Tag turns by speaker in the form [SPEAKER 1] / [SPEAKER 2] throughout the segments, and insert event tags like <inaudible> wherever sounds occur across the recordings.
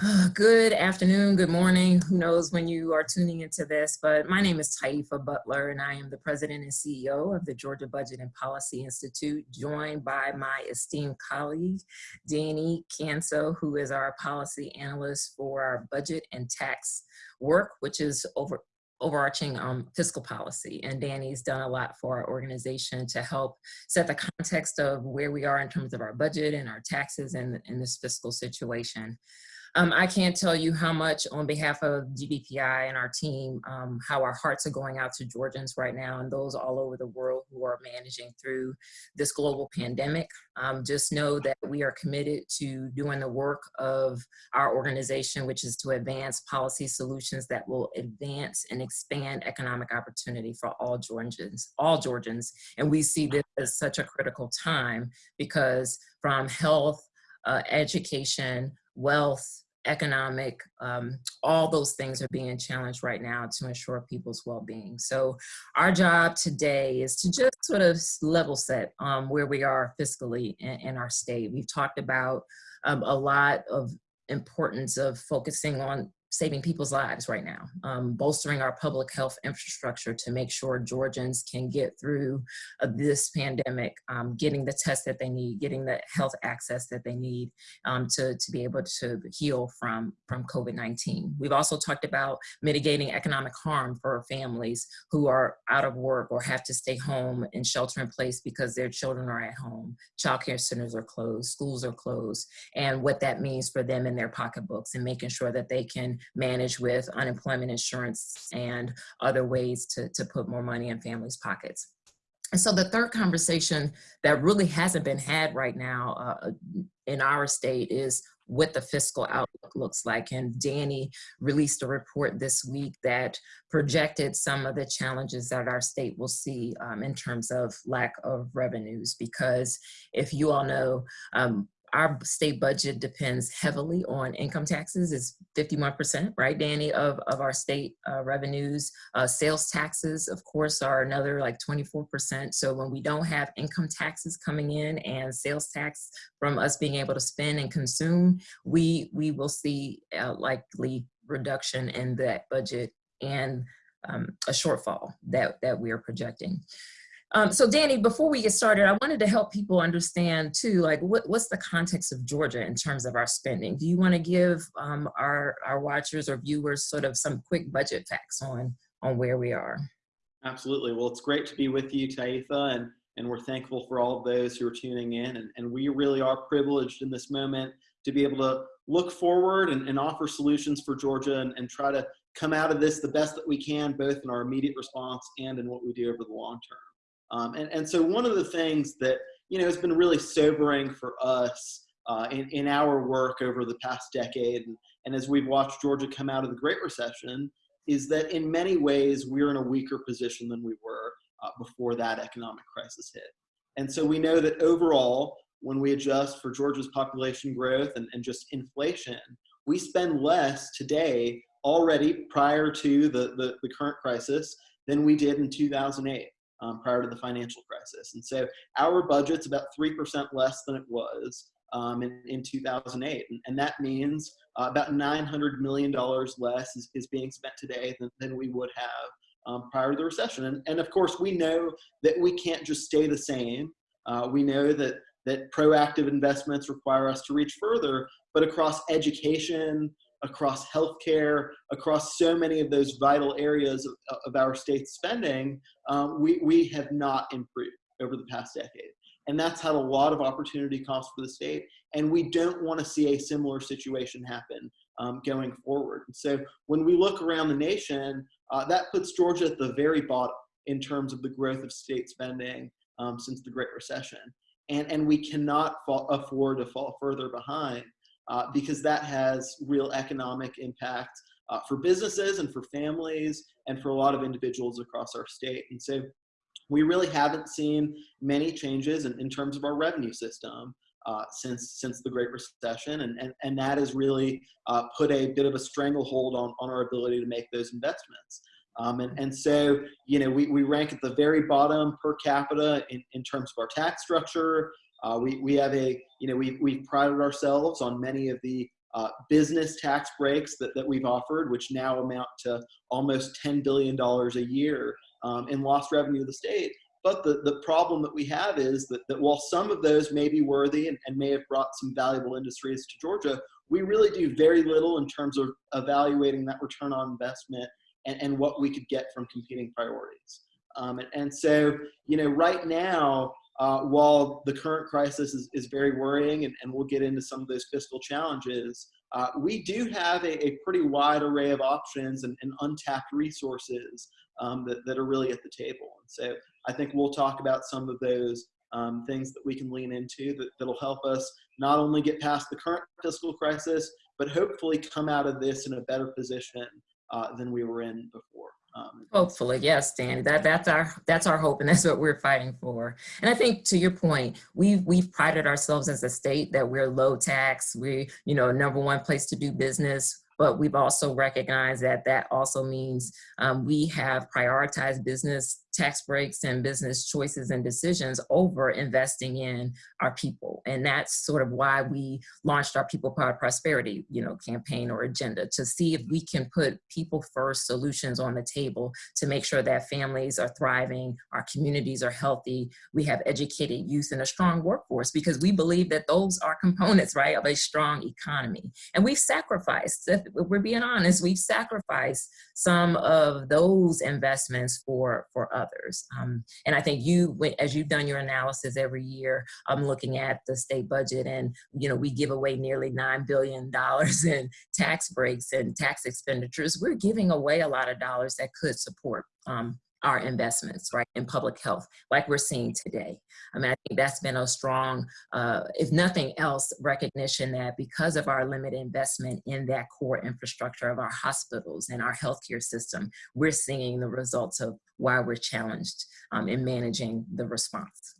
[SPEAKER 1] <sighs> Good afternoon, good morning. Who knows when you are tuning into this, but my name is Taifa Butler and I am the president and CEO of the Georgia Budget and Policy Institute, joined by my esteemed colleague, Danny Kanso, who is our policy analyst for our budget and tax work, which is over overarching um, fiscal policy. And Danny's done a lot for our organization to help set the context of where we are in terms of our budget and our taxes and in this fiscal situation. Um, I can't tell you how much on behalf of GBPI and our team, um, how our hearts are going out to Georgians right now and those all over the world who are managing through this global pandemic. Um, just know that we are committed to doing the work of our organization, which is to advance policy solutions that will advance and expand economic opportunity for all Georgians, all Georgians. And we see this as such a critical time because from health, uh, education, wealth, economic, um, all those things are being challenged right now to ensure people's well-being. So our job today is to just sort of level set um, where we are fiscally in, in our state. We've talked about um, a lot of importance of focusing on saving people's lives right now, um, bolstering our public health infrastructure to make sure Georgians can get through uh, this pandemic, um, getting the tests that they need, getting the health access that they need um, to, to be able to heal from, from COVID-19. We've also talked about mitigating economic harm for families who are out of work or have to stay home and shelter in place because their children are at home. Childcare centers are closed, schools are closed, and what that means for them in their pocketbooks and making sure that they can manage with unemployment insurance and other ways to, to put more money in families' pockets. And so the third conversation that really hasn't been had right now uh, in our state is what the fiscal outlook looks like. And Danny released a report this week that projected some of the challenges that our state will see um, in terms of lack of revenues. Because if you all know, um, our state budget depends heavily on income taxes is 51%, right, Danny, of, of our state uh, revenues. Uh, sales taxes, of course, are another like 24%. So when we don't have income taxes coming in and sales tax from us being able to spend and consume, we, we will see a likely reduction in that budget and um, a shortfall that, that we are projecting. Um, so Danny, before we get started, I wanted to help people understand too, like what, what's the context of Georgia in terms of our spending? Do you want to give um, our, our watchers or viewers sort of some quick budget facts on, on where we are?
[SPEAKER 2] Absolutely. Well, it's great to be with you, Taifa, and, and we're thankful for all of those who are tuning in. And, and we really are privileged in this moment to be able to look forward and, and offer solutions for Georgia and, and try to come out of this the best that we can, both in our immediate response and in what we do over the long term. Um, and, and so one of the things that, you know, has been really sobering for us uh, in, in our work over the past decade, and, and as we've watched Georgia come out of the Great Recession, is that in many ways we're in a weaker position than we were uh, before that economic crisis hit. And so we know that overall, when we adjust for Georgia's population growth and, and just inflation, we spend less today already prior to the, the, the current crisis than we did in 2008 um, prior to the financial crisis. And so our budget's about 3% less than it was um, in, in 2008. And, and that means uh, about $900 million less is, is being spent today than, than we would have um, prior to the recession. And, and of course, we know that we can't just stay the same. Uh, we know that, that proactive investments require us to reach further, but across education, across healthcare, across so many of those vital areas of, of our state spending, um, we, we have not improved over the past decade. And that's had a lot of opportunity costs for the state. And we don't want to see a similar situation happen um, going forward. And so when we look around the nation, uh, that puts Georgia at the very bottom in terms of the growth of state spending um, since the Great Recession. And, and we cannot fall, afford to fall further behind uh, because that has real economic impact uh, for businesses and for families and for a lot of individuals across our state. And so we really haven't seen many changes in, in terms of our revenue system uh, since since the Great Recession, and and, and that has really uh, put a bit of a stranglehold on, on our ability to make those investments. Um, and, and so, you know, we, we rank at the very bottom per capita in, in terms of our tax structure, uh, we, we have a, you know, we, we've prided ourselves on many of the uh, business tax breaks that, that we've offered, which now amount to almost $10 billion a year um, in lost revenue to the state. But the, the problem that we have is that, that while some of those may be worthy and, and may have brought some valuable industries to Georgia, we really do very little in terms of evaluating that return on investment and, and what we could get from competing priorities. Um, and, and, so, you know, right now, uh, while the current crisis is, is very worrying, and, and, we'll get into some of those fiscal challenges, uh, we do have a, a, pretty wide array of options and, and untapped resources um, that, that are really at the table. And so I think we'll talk about some of those um, things that we can lean into that, that'll help us not only get past the current fiscal crisis, but hopefully come out of this in a better position uh, than we were in before.
[SPEAKER 1] Um, Hopefully, yes, Danny. That that's our that's our hope, and that's what we're fighting for. And I think to your point, we've we've prided ourselves as a state that we're low tax. We you know number one place to do business but we've also recognized that that also means um, we have prioritized business tax breaks and business choices and decisions over investing in our people. And that's sort of why we launched our People Powered Prosperity, you know, campaign or agenda to see if we can put people first solutions on the table to make sure that families are thriving, our communities are healthy, we have educated youth and a strong workforce because we believe that those are components, right, of a strong economy. And we've sacrificed, if we're being honest, we've sacrificed some of those investments for, for others others. Um, and I think you, as you've done your analysis every year, I'm looking at the state budget and, you know, we give away nearly $9 billion <laughs> in tax breaks and tax expenditures. We're giving away a lot of dollars that could support um, our investments, right, in public health, like we're seeing today. I mean, I think that's been a strong, uh, if nothing else, recognition that because of our limited investment in that core infrastructure of our hospitals and our healthcare system, we're seeing the results of why we're challenged um, in managing the response.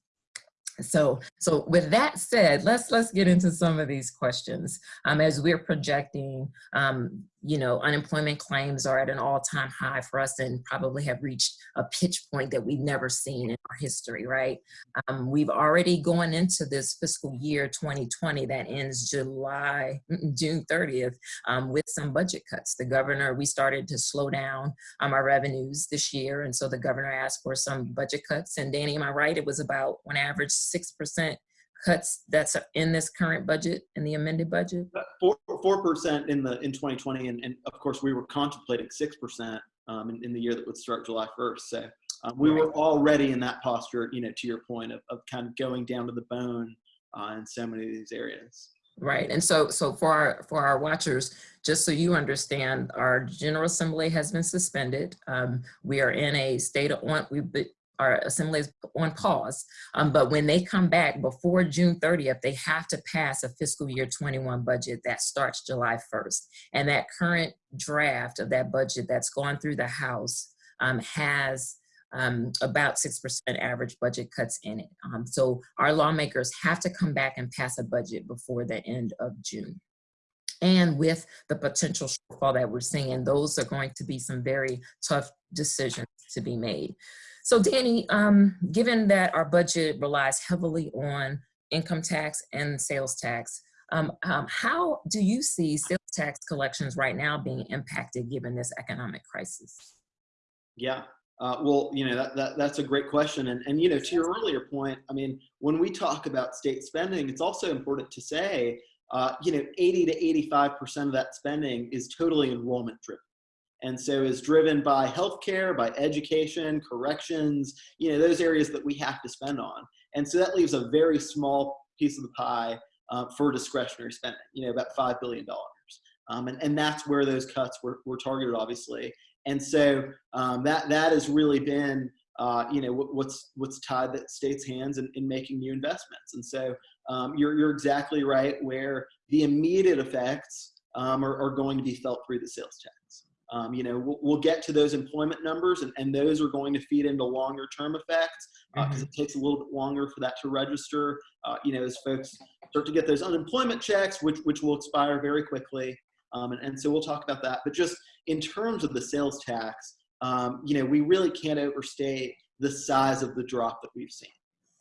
[SPEAKER 1] So, so with that said, let's let's get into some of these questions. Um, as we're projecting, um, you know, unemployment claims are at an all-time high for us and probably have reached a pitch point that we've never seen in our history, right? Um, we've already gone into this fiscal year 2020 that ends July, <laughs> June 30th um, with some budget cuts. The governor, we started to slow down um, our revenues this year. And so the governor asked for some budget cuts. And Danny, am I right? It was about on average 6% cuts that's in this current budget in the amended budget?
[SPEAKER 2] Uh, four percent in the in 2020, and, and of course we were contemplating six percent um, in, in, the year that would start July 1st. So um, we were already in that posture, you know, to your point of, of kind of going down to the bone uh, in so many of these areas.
[SPEAKER 1] Right, and so so for our for our watchers, just so you understand, our General Assembly has been suspended. Um, we are in a state of want. Our assembly is on pause. Um, but when they come back before June 30th, they have to pass a fiscal year 21 budget that starts July 1st. And that current draft of that budget that's gone through the House um, has um, about 6% average budget cuts in it. Um, so our lawmakers have to come back and pass a budget before the end of June. And with the potential shortfall that we're seeing, those are going to be some very tough decisions to be made. So Danny, um, given that our budget relies heavily on income tax and sales tax, um, um, how do you see sales tax collections right now being impacted given this economic crisis?
[SPEAKER 2] Yeah, uh, well, you know, that, that, that's a great question. And, and, you know, to your earlier point, I mean, when we talk about state spending, it's also important to say, uh, you know, 80 to 85% of that spending is totally enrollment driven and so is driven by healthcare, by education, corrections, you know, those areas that we have to spend on. And so that leaves a very small piece of the pie uh, for discretionary spending, you know, about $5 billion. Um, and, and that's where those cuts were, were targeted, obviously. And so um, that, that has really been, uh, you know, what's, what's tied the state's hands in, in making new investments. And so um, you're, you're exactly right where the immediate effects um, are, are going to be felt through the sales tax. Um, you know, we'll, we'll, get to those employment numbers and, and those are going to feed into longer term effects because uh, mm-hmm. it takes a little bit longer for that to register. Uh, you know, as folks start to get those unemployment checks, which, which will expire very quickly. Um, and, and so we'll talk about that. But just in terms of the sales tax, um, you know, we really can't overstate the size of the drop that we've seen.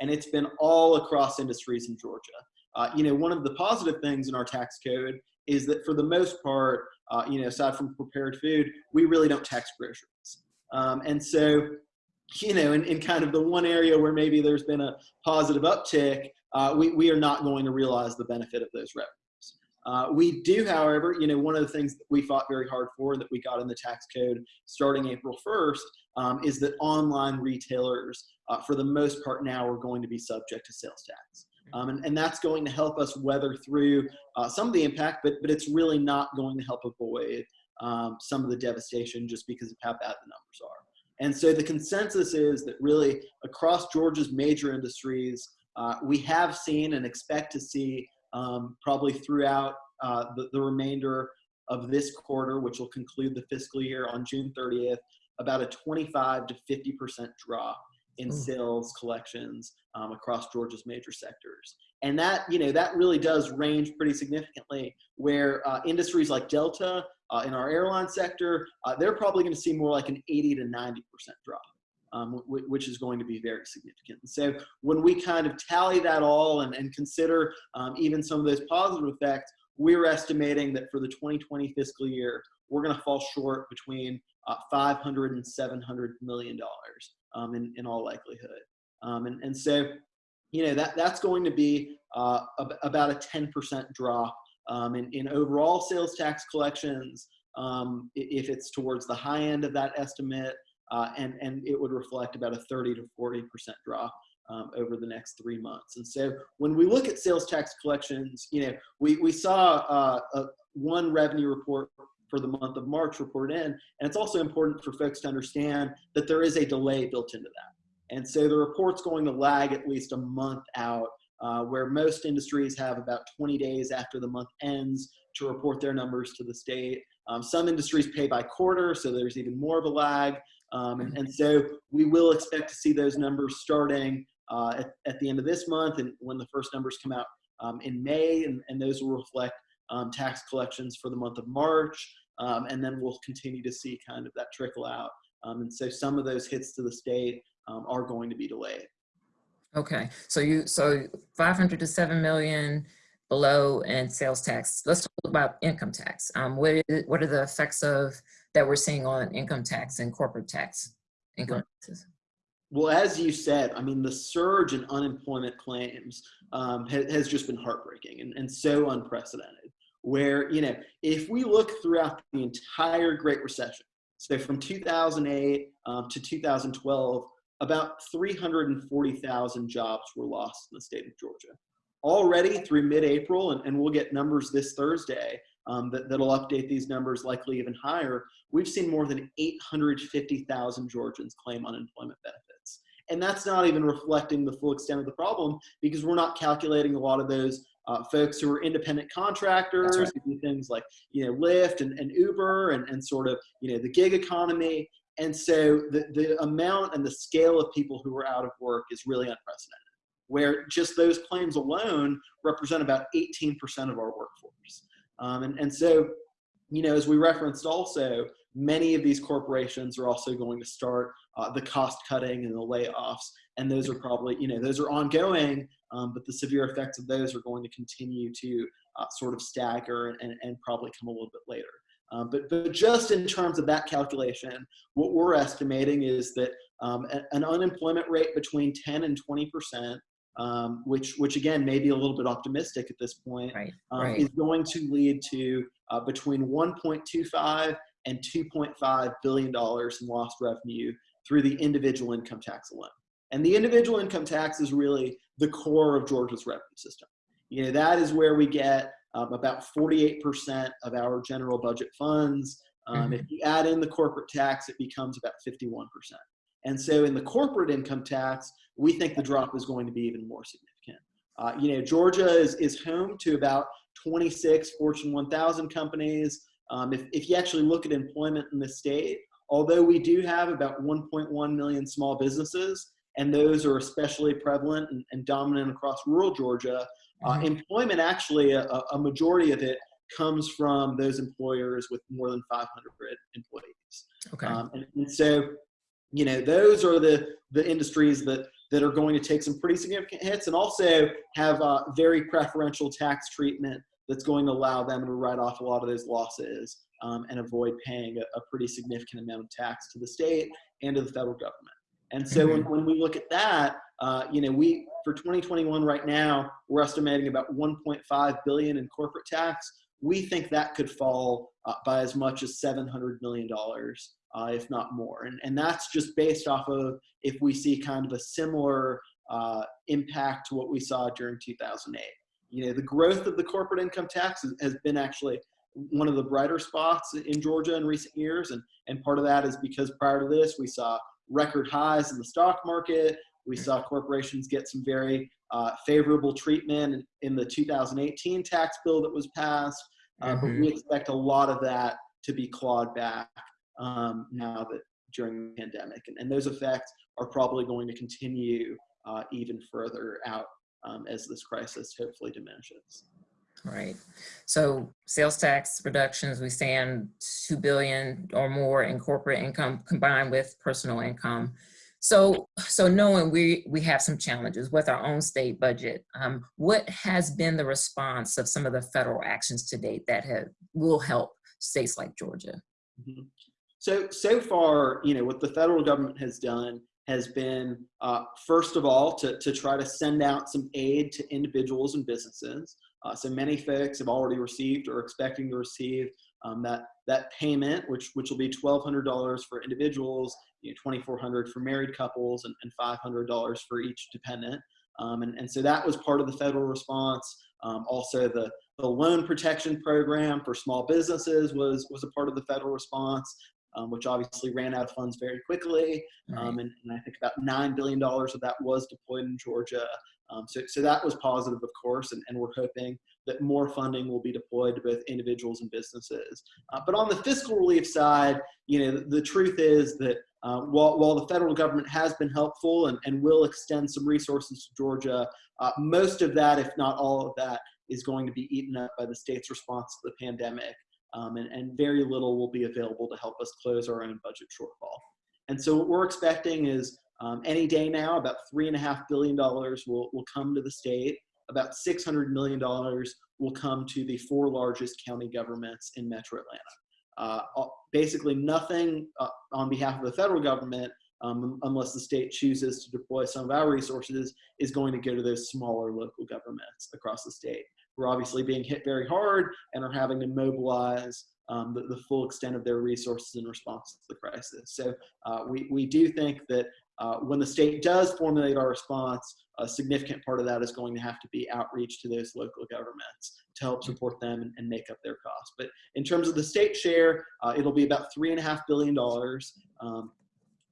[SPEAKER 2] And it's been all across industries in Georgia. Uh, you know, one of the positive things in our tax code is that for the most part, uh, you know, aside from prepared food, we really don't tax groceries. Um, and so, you know, in, in kind of the one area where maybe there's been a positive uptick, uh, we, we are not going to realize the benefit of those revenues. Uh, we do, however, you know, one of the things that we fought very hard for and that we got in the tax code starting April 1st um, is that online retailers, uh, for the most part now, are going to be subject to sales tax. Um, and, and that's going to help us weather through uh, some of the impact, but, but it's really not going to help avoid um, some of the devastation just because of how bad the numbers are. And so the consensus is that really across Georgia's major industries, uh, we have seen and expect to see um, probably throughout uh, the, the remainder of this quarter, which will conclude the fiscal year on June 30th, about a 25 to 50% drop in
[SPEAKER 1] Ooh.
[SPEAKER 2] sales collections um, across Georgia's major sectors. And that, you know, that really does range pretty significantly where uh, industries like Delta uh, in our airline sector, uh, they're probably going to see more like an 80 to 90% drop. Um, which is going to be very significant. And so when we kind of tally that all and, and consider um, even some of those positive effects, we're estimating that for the 2020 fiscal year, we're going to fall short between uh, 500 and 700 million dollars um, in, in all likelihood. Um, and, and so, you know, that, that's going to be uh, about a 10% drop um, in, in overall sales tax collections. Um, if it's towards the high end of that estimate, uh, and, and it would reflect about a 30 to 40% drop um, over the next three months. And so when we look at sales tax collections, you know, we, we saw uh, a, one revenue report for the month of March reported in, and it's also important for folks to understand that there is a delay built into that. And so the report's going to lag at least a month out, uh, where most industries have about 20 days after the month ends to report their numbers to the state. Um, some industries pay by quarter, so there's even more of a lag. Um, and, and, so we will expect to see those numbers starting uh, at, at, the end of this month and when the first numbers come out um, in May, and, and, those will reflect um, tax collections for the month of March. Um, and then we'll continue to see kind of that trickle out. Um, and so some of those hits to the state um, are going to be delayed.
[SPEAKER 1] Okay, so you so 500 to 7 million below and sales tax. Let's talk about income tax. Um, what, is, what are the effects of that we're seeing on income tax and corporate tax income taxes?
[SPEAKER 2] Well, as you said, I mean, the surge in unemployment claims um, ha has just been heartbreaking and, and so unprecedented. Where, you know, if we look throughout the entire Great Recession, so from 2008 um, to 2012, about 340,000 jobs were lost in the state of Georgia already through mid-April, and, and we'll get numbers this Thursday um, that, that'll update these numbers likely even higher, we've seen more than 850,000 Georgians claim unemployment benefits. And that's not even reflecting the full extent of the problem because we're not calculating a lot of those uh, folks who are independent contractors, right. who do things like, you know, Lyft and, and Uber and, and sort of, you know, the gig economy. And so the, the amount and the scale of people who are out of work is really unprecedented where just those claims alone represent about 18% of our workforce. Um, and, and so, you know, as we referenced also, many of these corporations are also going to start uh, the cost cutting and the layoffs. And those are probably, you know, those are ongoing, um, but the severe effects of those are going to continue to uh, sort of stagger and, and probably come a little bit later. Um, but, but just in terms of that calculation, what we're estimating is that um, an unemployment rate between 10 and 20 percent um, which, which again may be a little bit optimistic at this point,
[SPEAKER 1] right,
[SPEAKER 2] um,
[SPEAKER 1] right.
[SPEAKER 2] is going to lead to uh, between 1.25 and 2.5 billion dollars in lost revenue through the individual income tax alone. And the individual income tax is really the core of Georgia's revenue system. You know, that is where we get um, about 48% of our general budget funds. Um, mm -hmm. If you add in the corporate tax, it becomes about 51%. And so in the corporate income tax, we think the drop is going to be even more significant. Uh, you know, Georgia is, is home to about 26 Fortune 1000 companies. Um, if, if you actually look at employment in the state, although we do have about 1.1 million small businesses, and those are especially prevalent and, and dominant across rural Georgia, uh, mm -hmm. employment actually, a, a, majority of it comes from those employers with more than 500 employees.
[SPEAKER 1] Okay.
[SPEAKER 2] Um, and, and so you know, those are the, the industries that, that are going to take some pretty significant hits and also have uh, very preferential tax treatment that's going to allow them to write off a lot of those losses um, and avoid paying a, a, pretty significant amount of tax to the state and to the federal government. And so when, when we look at that, uh, you know, we for 2021 right now, we're estimating about 1.5 billion in corporate tax. We think that could fall uh, by as much as 700 million dollars, uh, if not more. And, and that's just based off of if we see kind of a similar uh, impact to what we saw during 2008. You know, the growth of the corporate income tax has been actually one of the brighter spots in Georgia in recent years. And, and part of that is because prior to this, we saw record highs in the stock market. We saw corporations get some very uh, favorable treatment in the 2018 tax bill that was passed. Uh, mm-hmm. But we expect a lot of that to be clawed back um, now that during the pandemic. And, and, those effects are probably going to continue uh, even further out um, as this crisis hopefully diminishes.
[SPEAKER 1] Right. So sales tax reductions, we stand 2 billion or more in corporate income combined with personal income. So, so knowing we, we have some challenges with our own state budget, um, what has been the response of some of the federal actions to date that have, will help states like Georgia?
[SPEAKER 2] Mm -hmm. So, so far, you know, what the federal government has done has been, uh, first of all, to, to try to send out some aid to individuals and businesses. Uh, so many folks have already received or expecting to receive um, that that payment, which which will be twelve hundred dollars for individuals, you know, twenty four hundred for married couples, and, and five hundred dollars for each dependent. Um, and, and so that was part of the federal response. Um, also, the the loan protection program for small businesses was was a part of the federal response. Um, which obviously ran out of funds very quickly. Um, and, and, I think about $9 billion of that was deployed in Georgia. Um, so, so that was positive, of course, and, and we're hoping that more funding will be deployed to both individuals and businesses. Uh, but on the fiscal relief side, you know, the, the truth is that uh, while, while the federal government has been helpful and, and will extend some resources to Georgia, uh, most of that, if not all of that, is going to be eaten up by the state's response to the pandemic. Um, and, and very little will be available to help us close our own budget shortfall. And so what we're expecting is um, any day now, about $3.5 billion will, will come to the state. About $600 million will come to the four largest county governments in metro Atlanta. Uh, basically nothing uh, on behalf of the federal government, um, unless the state chooses to deploy some of our resources, is going to go to those smaller local governments across the state. We're obviously being hit very hard and are having to mobilize um, the, the, full extent of their resources in response to the crisis. So uh, we, we do think that uh, when the state does formulate our response, a significant part of that is going to have to be outreach to those local governments to help support them and, and make up their costs. But in terms of the state share, uh, it'll be about three and a half billion dollars. Um,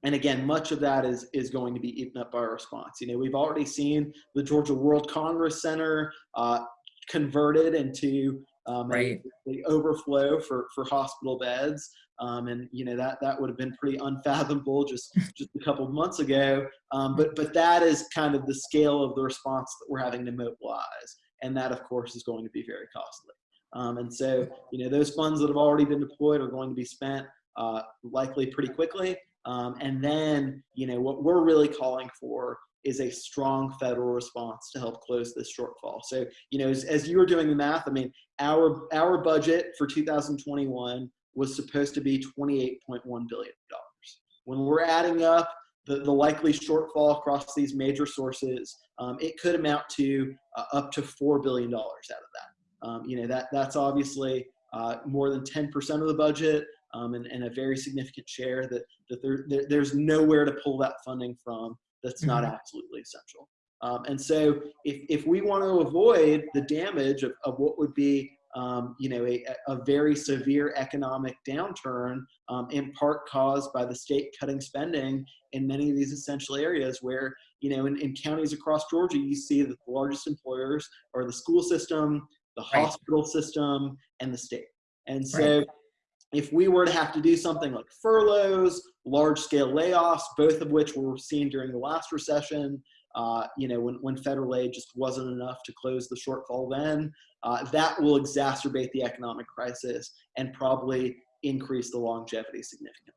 [SPEAKER 2] and again, much of that is, is going to be eaten up by our response. You know, we've already seen the Georgia World Congress Center uh, converted into um, right. the overflow for, for hospital beds. Um, and you know that that would have been pretty unfathomable just just a couple of months ago. Um, but but that is kind of the scale of the response that we're having to mobilize, and that of course is going to be very costly. Um, and so you know those funds that have already been deployed are going to be spent uh, likely pretty quickly. Um, and then you know what we're really calling for is a strong federal response to help close this shortfall. So, you know, as, as, you were doing the math, I mean, our our budget for 2021 was supposed to be 28.1 billion dollars. When we're adding up the, the likely shortfall across these major sources, um, it could amount to uh, up to four billion dollars out of that. Um, you know, that that's obviously uh, more than 10% of the budget. Um, and, and, a very significant share that, that there, there, there's nowhere to pull that funding from that's not mm -hmm. absolutely essential. Um, and so if, if we want to avoid the damage of, of what would be um, you know, a, a, very severe economic downturn, um, in part caused by the state cutting spending in many of these essential areas where, you know, in, in counties across Georgia, you see that the largest employers are the school system, the right. hospital system, and the state. And so right if we were to have to do something like furloughs, large scale layoffs, both of which were seen during the last recession, uh, you know, when, when federal aid just wasn't enough to close the shortfall then, uh, that will exacerbate the economic crisis and probably increase the longevity significantly.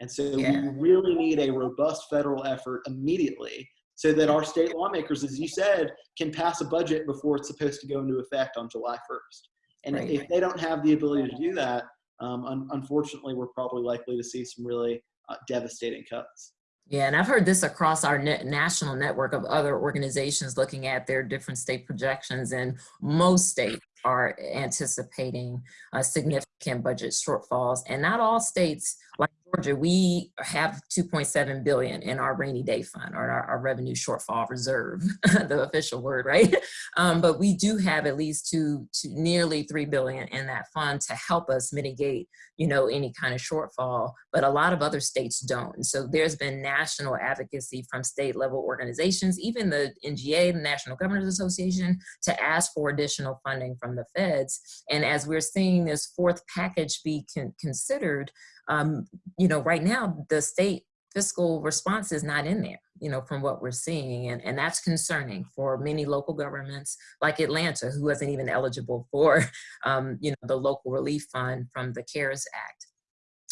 [SPEAKER 2] And so yeah. we really need a robust federal effort immediately so that our state lawmakers, as you said, can pass a budget before it's supposed to go into effect on July 1st. And
[SPEAKER 1] Right.
[SPEAKER 2] if they don't have the ability to do that, um, un- unfortunately, we're probably likely to see some really uh, devastating cuts.
[SPEAKER 1] Yeah, and I've heard this across our net national network of other organizations looking at their different state projections, and most states are anticipating uh, significant budget shortfalls. And not all states, like Georgia, we have 2.7 billion in our rainy day fund or our, our revenue shortfall reserve, <laughs> the official word, right? Um, but we do have at least two, two, nearly 3 billion in that fund to help us mitigate, you know, any kind of shortfall. But a lot of other states don't. So there's been national advocacy from state level organizations, even the NGA, the National Governors Association, to ask for additional funding from the feds. And as we're seeing this fourth package be con considered, um, you know, right now the state fiscal response is not in there, you know, from what we're seeing. And, and that's concerning for many local governments like Atlanta, who wasn't even eligible for, <laughs> um, you know, the local relief fund from the CARES Act.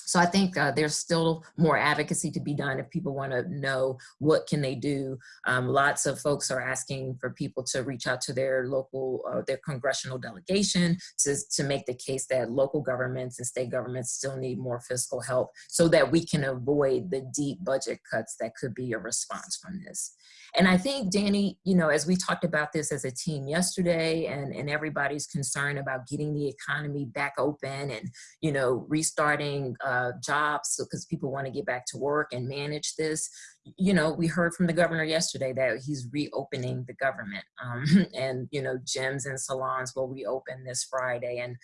[SPEAKER 1] So I think uh, there's still more advocacy to be done if people want to know what can they do. Um, lots of folks are asking for people to reach out to their local, uh, their congressional delegation to, to make the case that local governments and state governments still need more fiscal help so that we can avoid the deep budget cuts that could be a response from this. And I think, Danny, you know, as we talked about this as a team yesterday and, and everybody's concerned about getting the economy back open and, you know, restarting uh, jobs because people want to get back to work and manage this, you know, we heard from the governor yesterday that he's reopening the government <laughs> um, and, you know, gyms and salons will reopen this Friday and,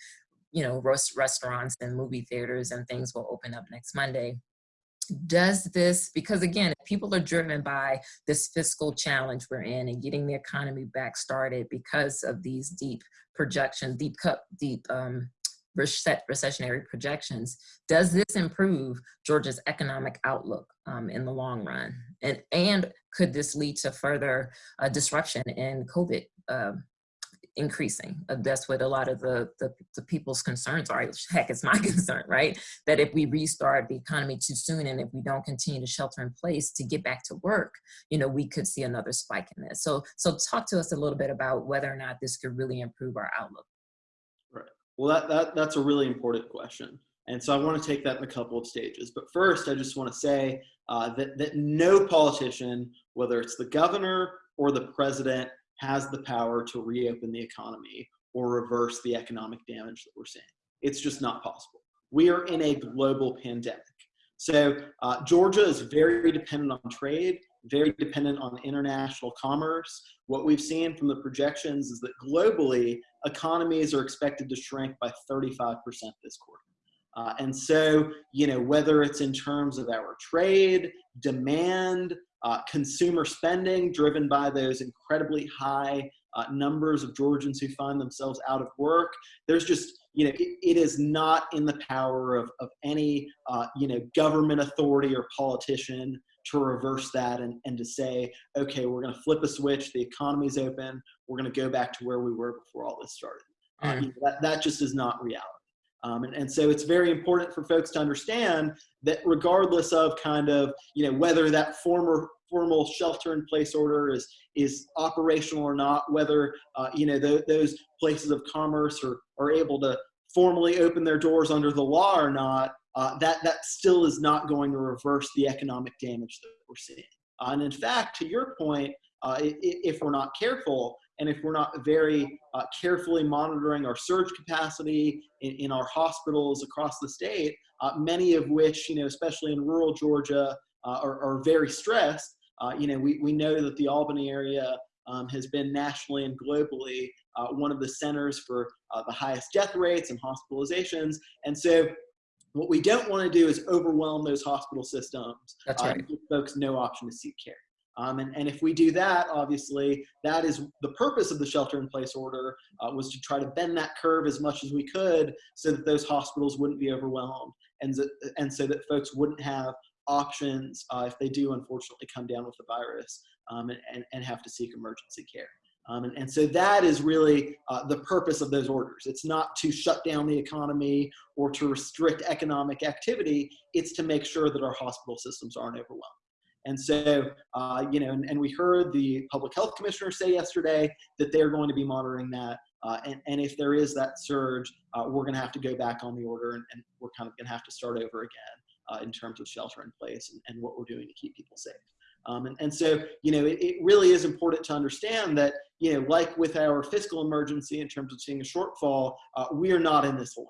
[SPEAKER 1] you know, restaurants and movie theaters and things will open up next Monday. Does this because again people are driven by this fiscal challenge we're in and getting the economy back started because of these deep projections deep cut deep um recessionary projections does this improve georgia's economic outlook um, in the long run and and could this lead to further uh, disruption in covid uh, increasing. Uh, that's what a lot of the, the, the, people's concerns are. <laughs> Heck, it's my <laughs> concern, right? That if we restart the economy too soon and if we don't continue to shelter in place to get back to work, you know, we could see another spike in this. So, so talk to us a little bit about whether or not this could really improve our outlook.
[SPEAKER 2] Well, that, that, that's a really important question. And so I want to take that in a couple of stages. But first, I just want to say uh, that, that no politician, whether it's the governor or the president, has the power to reopen the economy or reverse the economic damage that we're seeing. It's just not possible. We are in a global pandemic. So uh, Georgia is very dependent on trade, very dependent on international commerce. What we've seen from the projections is that globally, economies are expected to shrink by 35% this quarter. Uh, and so, you know, whether it's in terms of our trade, demand, uh, consumer spending driven by those incredibly high uh, numbers of Georgians who find themselves out of work. There's just, you know, it, it is not in the power of, of any, uh, you know, government authority or politician to reverse that and, and to say, okay, we're going to flip a switch, the economy's open, we're going to go back to where we were before all this started. Mm. Know, that, that just is not reality. Um, and, and so it's very important for folks to understand that regardless of kind of, you know, whether that former formal shelter in place order is, is operational or not, whether, uh, you know, th those places of commerce are, are able to formally open their doors under the law or not, uh, that, that still is not going to reverse the economic damage that we're seeing. Uh, and in fact, to your point, uh, if we're not careful, and if we're not very uh, carefully monitoring our surge capacity in, in our hospitals across the state, uh, many of which, you know, especially in rural Georgia, uh, are, are, very stressed. You know, we, we know that the Albany area um, has been nationally and globally uh, one of the centers for uh, the highest death rates and hospitalizations. And so what we don't want to do is overwhelm those hospital systems
[SPEAKER 1] That's right.
[SPEAKER 2] and give folks no option to seek care. Um, and, and if we do that, obviously, that is the purpose of the shelter in place order uh, was to try to bend that curve as much as we could so that those hospitals wouldn't be overwhelmed and, and so that folks wouldn't have options uh, if they do unfortunately come down with the virus um, and, and, and, have to seek emergency care. Um, and, and, so that is really uh, the purpose of those orders. It's not to shut down the economy or to restrict economic activity. It's to make sure that our hospital systems aren't overwhelmed. And so, uh, you know, and, and, we heard the public health commissioner say yesterday that they're going to be monitoring that. Uh, and, and if there is that surge, uh, we're going to have to go back on the order and, and we're kind of going to have to start over again uh, in terms of shelter in place and, and, what we're doing to keep people safe. Um, and, and, so, you know, it, it, really is important to understand that, you know, like with our fiscal emergency in terms of seeing a shortfall, uh, we are not in this alone.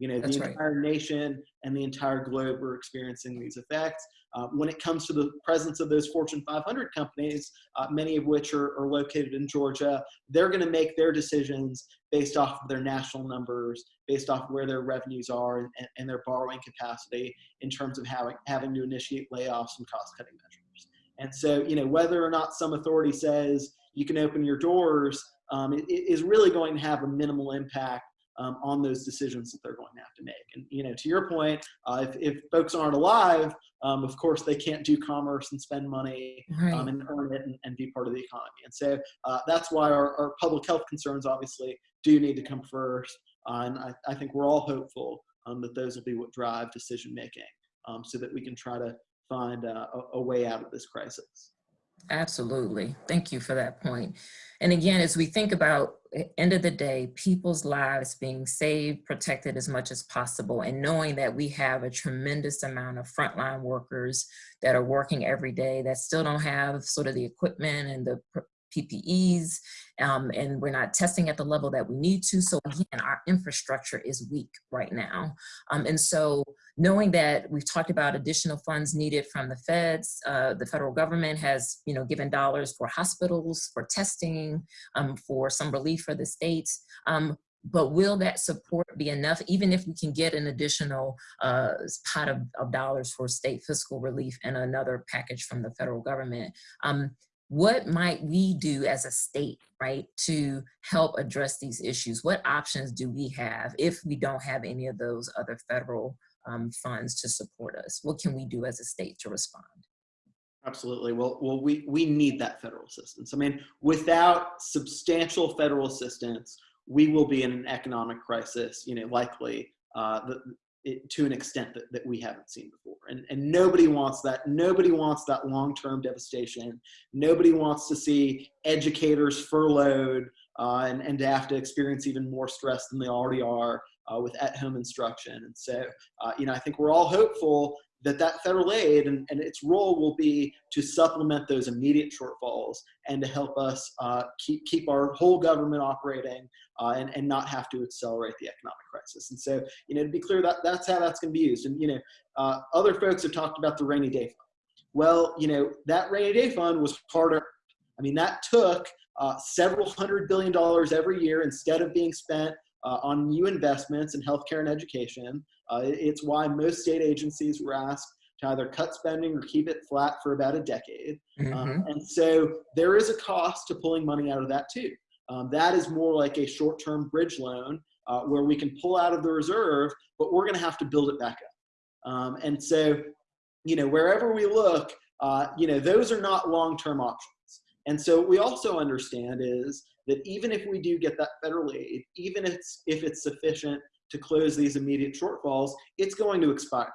[SPEAKER 2] You know,
[SPEAKER 1] That's
[SPEAKER 2] the entire
[SPEAKER 1] right.
[SPEAKER 2] nation and the entire globe are experiencing these effects. Uh, when it comes to the presence of those Fortune 500 companies, uh, many of which are, are located in Georgia, they're going to make their decisions based off of their national numbers, based off of where their revenues are and, and their borrowing capacity in terms of having, having to initiate layoffs and cost cutting measures. And so, you know, whether or not some authority says you can open your doors um, is really going to have a minimal impact um, on those decisions that they're going to have to make. And you know, to your point, uh, if, if folks aren't alive, um, of course they can't do commerce and spend money
[SPEAKER 1] Right.
[SPEAKER 2] um, and earn it and, and, be part of the economy. And so uh, that's why our, our, public health concerns obviously do need to come first. Uh, and I, I, think we're all hopeful um, that those will be what drive decision making um, so that we can try to find uh, a, a way out of this crisis.
[SPEAKER 1] Absolutely. Thank you for that point. And again, as we think about end of the day, people's lives being saved, protected as much as possible, and knowing that we have a tremendous amount of frontline workers that are working every day that still don't have sort of the equipment and the PPEs, um, and we're not testing at the level that we need to. So again, our infrastructure is weak right now. Um, and so knowing that we've talked about additional funds needed from the feds, uh, the federal government has you know, given dollars for hospitals, for testing, um, for some relief for the states. Um, but will that support be enough even if we can get an additional uh, pot of, of, dollars for state fiscal relief and another package from the federal government um, what might we do as a state, right, to help address these issues? What options do we have if we don't have any of those other federal um, funds to support us? What can we do as a state to respond?
[SPEAKER 2] Absolutely. Well, well, we, we need that federal assistance. I mean, without substantial federal assistance, we will be in an economic crisis, you know, likely uh, it, to an extent that, that we haven't seen before. And, and nobody wants that. Nobody wants that long-term devastation. Nobody wants to see educators furloughed uh, and, and to have to experience even more stress than they already are uh, with at-home instruction. And so, uh, you know, I think we're all hopeful that that federal aid and, and, its role will be to supplement those immediate shortfalls and to help us uh, keep, keep our whole government operating uh, and, and not have to accelerate the economic crisis. And so, you know, to be clear, that, that's how that's going to be used. And, you know, uh, other folks have talked about the rainy day fund. Well, you know, that rainy day fund was harder. I mean, that took uh, several hundred billion dollars every year instead of being spent uh, on new investments in healthcare and education. Uh, it's why most state agencies were asked to either cut spending or keep it flat for about a decade. Mm -hmm. um, mm-hmm. and so there is a cost to pulling money out of that too. Um, that is more like a short-term bridge loan uh, where we can pull out of the reserve, but we're going to have to build it back up. Um, and so, you know, wherever we look, uh, you know, those are not long-term options. And so what we also understand is that even if we do get that federal aid, even if it's, if it's sufficient to close these immediate shortfalls, it's going to expire.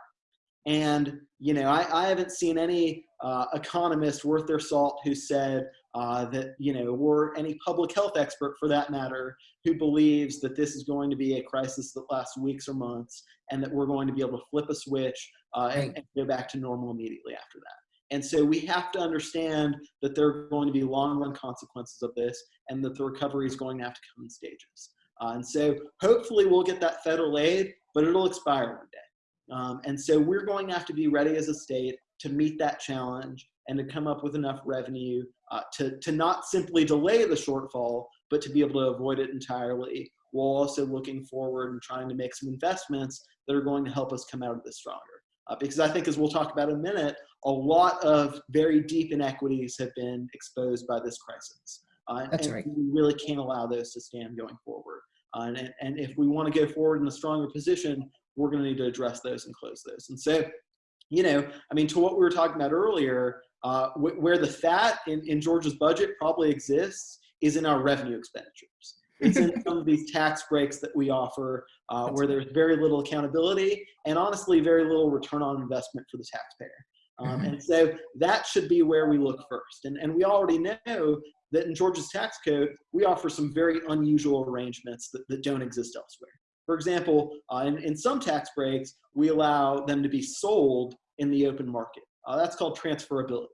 [SPEAKER 2] And, you know, I, I haven't seen any uh, economist worth their salt who said uh, that, you know, or any public health expert for that matter, who believes that this is going to be a crisis that lasts weeks or months and that we're going to be able to flip a switch uh, and, and go back to normal immediately after that. And so we have to understand that there are going to be long run consequences of this and that the recovery is going to have to come in stages. Uh, and so hopefully we'll get that federal aid, but it'll expire one day. Um, and so we're going to have to be ready as a state to meet that challenge and to come up with enough revenue uh, to, to not simply delay the shortfall, but to be able to avoid it entirely while also looking forward and trying to make some investments that are going to help us come out of this stronger. Uh, because I think as we'll talk about in a minute, a lot of very deep inequities have been exposed by this crisis. Uh,
[SPEAKER 1] That's
[SPEAKER 2] and
[SPEAKER 1] right.
[SPEAKER 2] we really can't allow those to stand going forward. Uh, and, and if we want to go forward in a stronger position, we're going to need to address those and close those. And so, you know, I mean, to what we were talking about earlier, uh, wh where the fat in, in Georgia's budget probably exists is in our revenue expenditures. It's in some of these tax breaks that we offer uh, where there's very little accountability and honestly very little return on investment for the taxpayer. Um. And so that should be where we look first. And, and we already know that in Georgia's tax code, we offer some very unusual arrangements that, that don't exist elsewhere. For example, uh, in, in some tax breaks, we allow them to be sold in the open market. Uh, that's called transferability.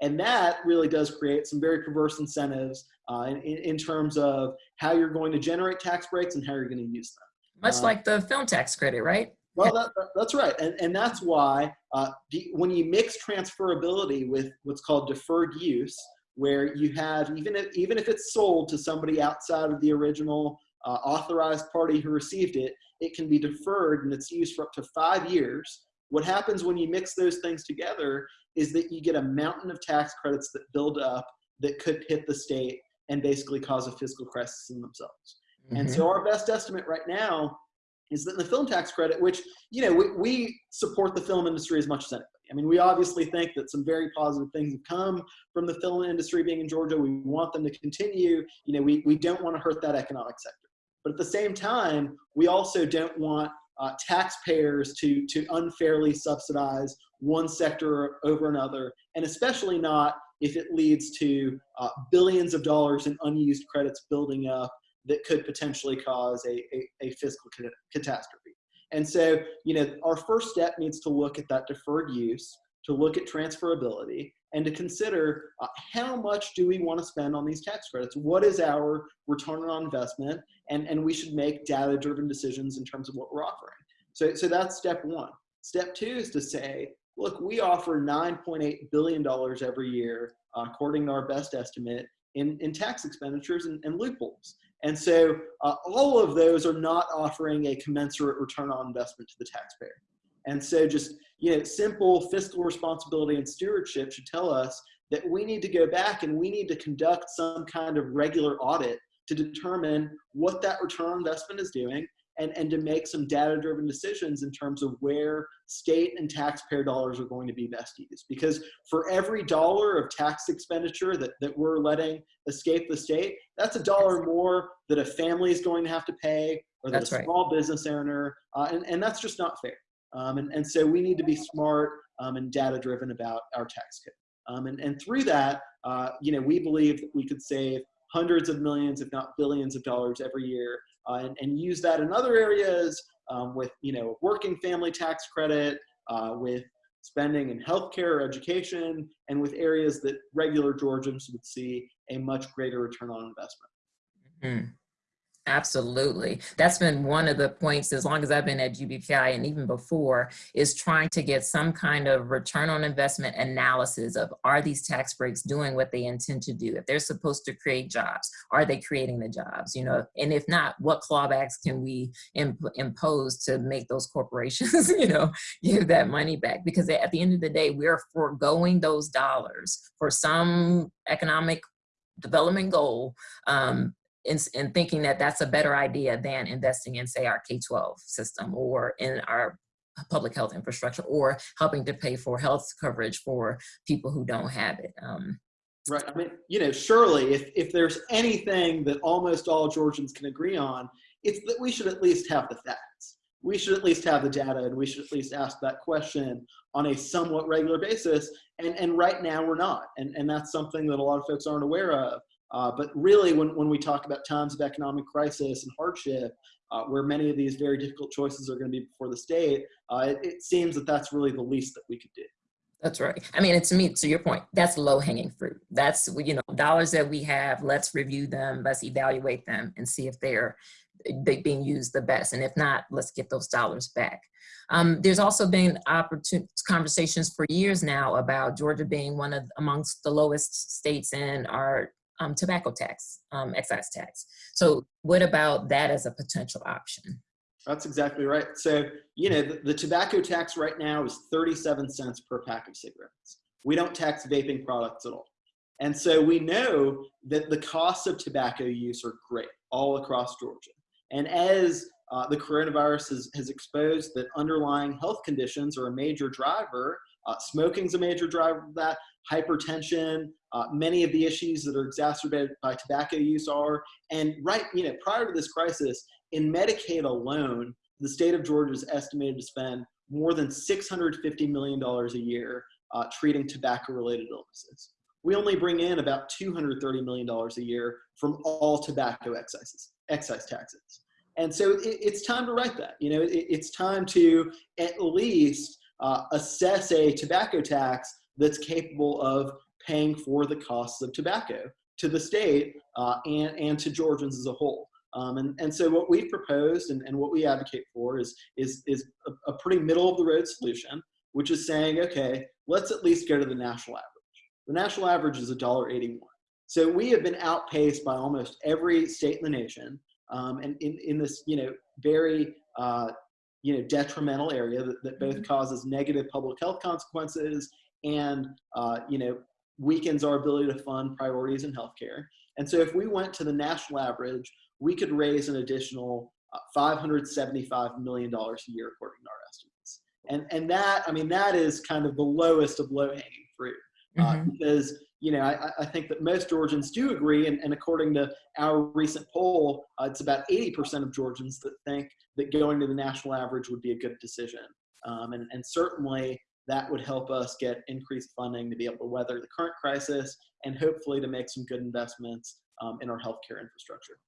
[SPEAKER 2] And that really does create some very perverse incentives uh, in, in terms of how you're going to generate tax breaks and how you're going to use them.
[SPEAKER 1] Much
[SPEAKER 2] Uh,
[SPEAKER 1] like the film tax credit, right?
[SPEAKER 2] Well, that, that- that's right, and, and that's why uh, the, when you mix transferability with what's called deferred use, where you have even if even if it's sold to somebody outside of the original uh, authorized party who received it, it can be deferred and it's used for up to five years. What happens when you mix those things together is that you get a mountain of tax credits that build up that could hit the state and basically cause a fiscal crisis in themselves. And
[SPEAKER 1] Mhm.
[SPEAKER 2] so our best estimate right now is that the film tax credit, which, you know, we, we support the film industry as much as anybody. I mean, we obviously think that some very positive things have come from the film industry being in Georgia. We want them to continue. You know, we, we don't want to hurt that economic sector. But at the same time, we also don't want uh, taxpayers to, to unfairly subsidize one sector over another, and especially not if it leads to uh, billions of dollars in unused credits building up that could potentially cause a, a, a fiscal cat- catastrophe. And so, you know, our first step needs to look at that deferred use, to look at transferability, and to consider uh, how much do we want to spend on these tax credits? What is our return on investment? And, and we should make data-driven decisions in terms of what we're offering. So, so that's step one. Step two is to say, look, we offer $9.8 billion every year, uh, according to our best estimate, in, in tax expenditures and, and loopholes. And so uh, all of those are not offering a commensurate return on investment to the taxpayer. And so just, you know, simple fiscal responsibility and stewardship should tell us that we need to go back and we need to conduct some kind of regular audit to determine what that return on investment is doing and, and to make some data-driven decisions in terms of where state and taxpayer dollars are going to be best used. Because for every dollar of tax expenditure that, that we're letting escape the state, that's a dollar more that a family is going to have to pay or that
[SPEAKER 1] That's
[SPEAKER 2] a
[SPEAKER 1] right.
[SPEAKER 2] small business owner, uh, and, and that's just not fair. Um, and, and so we need to be smart um, and data-driven about our tax code. Um, and, and through that, uh, you know, we believe that we could save hundreds of millions, if not billions of dollars every year and, and use that in other areas um, with, you know, working family tax credit, uh, with spending in healthcare or education, and with areas that regular Georgians would see a much greater return on investment.
[SPEAKER 1] Mhm. Absolutely. That's been one of the points as long as I've been at GBPI and even before is trying to get some kind of return on investment analysis of are these tax breaks doing what they intend to do? If they're supposed to create jobs, are they creating the jobs? You know, and if not, what clawbacks can we imp impose to make those corporations, <laughs> you know, give that money back? Because at the end of the day, we're foregoing those dollars for some economic development goal um, in, in thinking that that's a better idea than investing in, say, our K-12 system or in our public health infrastructure or helping to pay for health coverage for people who don't have it. Um,
[SPEAKER 2] Right. I mean, you know, surely if, if there's anything that almost all Georgians can agree on, it's that we should at least have the facts. We should at least have the data and we should at least ask that question on a somewhat regular basis. And, and right now we're not. And, and that's something that a lot of folks aren't aware of. Uh, but really, when, when we talk about times of economic crisis and hardship, uh, where many of these very difficult choices are going to be before the state, uh, it, it seems that that's really the least that we could do.
[SPEAKER 1] That's right. I mean, to me, to your point, that's low hanging fruit. That's, you know, dollars that we have, let's review them, let's evaluate them and see if they're they being used the best. And if not, let's get those dollars back. Um, there's also been conversations for years now about Georgia being one of amongst the lowest states in our um, tobacco tax, um, excise tax. So what about that as a potential option?
[SPEAKER 2] That's exactly right. So, you know, the, the, tobacco tax right now is 37 cents per pack of cigarettes. We don't tax vaping products at all. And so we know that the costs of tobacco use are great all across Georgia. And as uh, the coronavirus has, has exposed that underlying health conditions are a major driver, uh, smoking is a major driver of that, hypertension, uh, many of the issues that are exacerbated by tobacco use are. And right, you know, prior to this crisis, in Medicaid alone, the state of Georgia is estimated to spend more than $650 million a year uh, treating tobacco related illnesses. we only bring in about $230 million a year from all tobacco excises, excise taxes. And so it, it's time to write that. You know, it, it's time to at least uh, assess a tobacco tax that's capable of paying for the costs of tobacco to the state uh, and, and to Georgians as a whole. Um, and, and so what we've proposed and, and what we advocate for is, is, is a, a pretty middle of the road solution, which is saying, okay, let's at least go to the national average. The national average is $1.81. So we have been outpaced by almost every state in the nation um, and in, in this, you know, very, uh, you know, detrimental area that, that both mm-hmm. causes negative public health consequences and, uh, you know, weakens our ability to fund priorities in healthcare. And so if we went to the national average, we could raise an additional uh, $575 million a year according to our estimates. And, and that, I mean, that is kind of the lowest of low hanging fruit uh, mm-hmm. because you know, I, I, think that most Georgians do agree, and, and according to our recent poll, uh, it's about 80% of Georgians that think that going to the national average would be a good decision. Um, and, and certainly that would help us get increased funding to be able to weather the current crisis and hopefully to make some good investments um, in our healthcare infrastructure.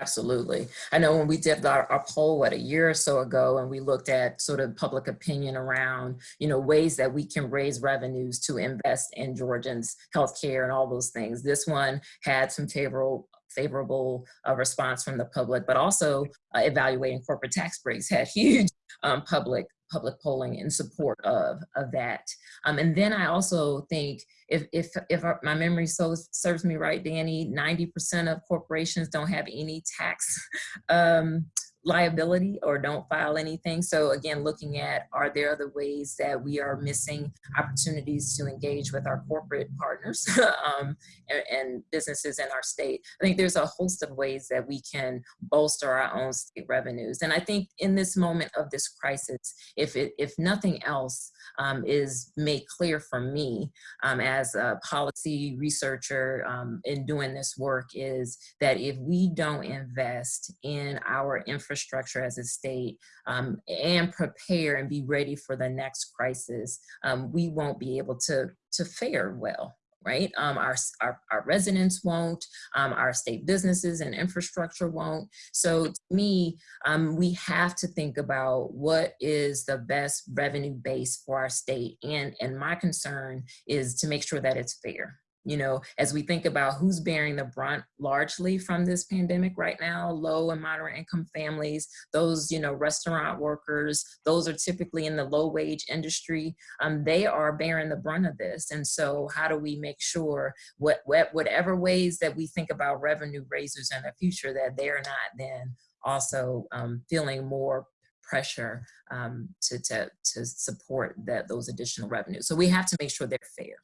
[SPEAKER 1] Absolutely. I know when we did our, our, poll, what, a year or so ago, and we looked at sort of public opinion around, you know, ways that we can raise revenues to invest in Georgians' healthcare and all those things. This one had some favorable favorable uh, response from the public, but also uh, evaluating corporate tax breaks had <laughs> huge um, public public polling in support of, of that. Um, and then I also think if, if, if my memory so serves me right, Danny, 90% of corporations don't have any tax <laughs> um, liability or don't file anything. So again, looking at are there other ways that we are missing opportunities to engage with our corporate partners <laughs> um, and, and, businesses in our state. I think there's a host of ways that we can bolster our own state revenues. And I think in this moment of this crisis, if, it, if nothing else um, is made clear for me um, as a policy researcher um, in doing this work is that if we don't invest in our infrastructure infrastructure as a state um, and prepare and be ready for the next crisis, um, we won't be able to, to fare well right? Um, our, our, our, residents won't, um, our state businesses and infrastructure won't. So to me, um, we have to think about what is the best revenue base for our state. And, and my concern is to make sure that it's fair you know, as we think about who's bearing the brunt largely from this pandemic right now, low and moderate income families, those, you know, restaurant workers, those are typically in the low wage industry, um, they are bearing the brunt of this. And so how do we make sure what, what whatever ways that we think about revenue raisers in the future that they're not then also um, feeling more pressure um, to, to, to support that those additional revenues. So we have to make sure they're fair.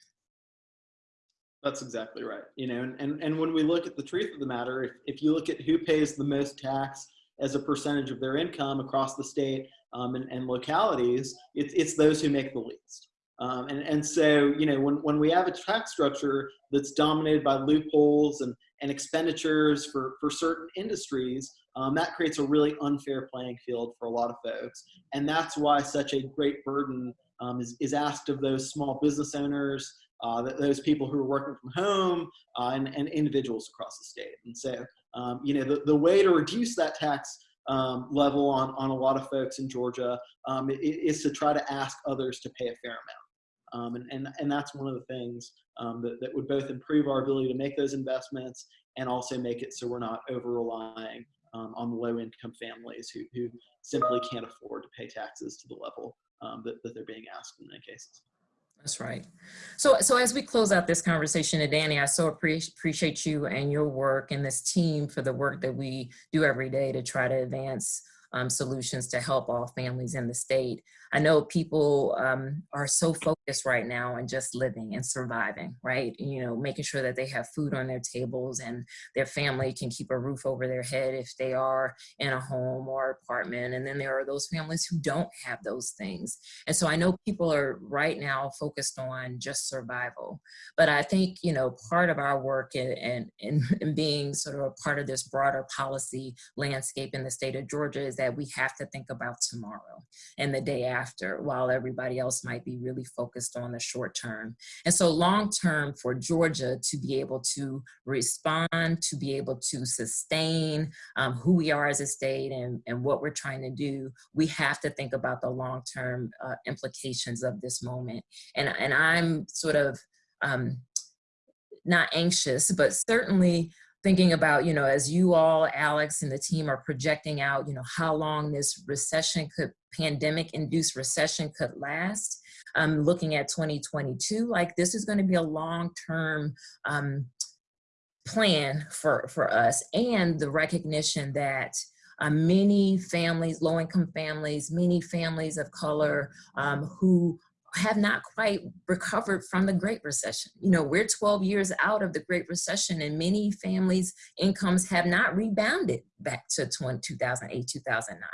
[SPEAKER 2] That's exactly right. You know, and, and, and when we look at the truth of the matter, if, if you look at who pays the most tax as a percentage of their income across the state um, and, and localities, it's, it's those who make the least. Um, and, and so, you know, when, when we have a tax structure that's dominated by loopholes and, and expenditures for, for certain industries, um, that creates a really unfair playing field for a lot of folks. And that's why such a great burden um, is, is asked of those small business owners, uh, those people who are working from home uh, and, and, individuals across the state. And so, um, you know, the, the way to reduce that tax um, level on, on a lot of folks in Georgia um, is to try to ask others to pay a fair amount. Um, and, and, and that's one of the things um, that, that would both improve our ability to make those investments and also make it so we're not over relying um, on low income families who, who simply can't afford to pay taxes to the level that, that they're being asked in many cases.
[SPEAKER 1] That's right. So, so as we close out this conversation, and Danny, I so appreciate you and your work and this team for the work that we do every day to try to advance um, solutions to help all families in the state. I know people um, are so focused right now on just living and surviving, right? You know, making sure that they have food on their tables and their family can keep a roof over their head if they are in a home or apartment. And then there are those families who don't have those things. And so I know people are right now focused on just survival. But I think, you know, part of our work and, and, and being sort of a part of this broader policy landscape in the state of Georgia is that we have to think about tomorrow and the day after while everybody else might be really focused on the short term. And so long term for Georgia to be able to respond, to be able to sustain um, who we are as a state and, and what we're trying to do, we have to think about the long term uh, implications of this moment. And, and I'm sort of um, not anxious, but certainly thinking about, you know, as you all, Alex and the team are projecting out, you know, how long this recession could, pandemic induced recession could last. Um, looking at 2022, like this is going to be a long-term um, plan for, for us and the recognition that uh, many families, low-income families, many families of color um, who have not quite recovered from the Great Recession. You know, we're 12 years out of the Great Recession and many families' incomes have not rebounded back to 2008, 2009.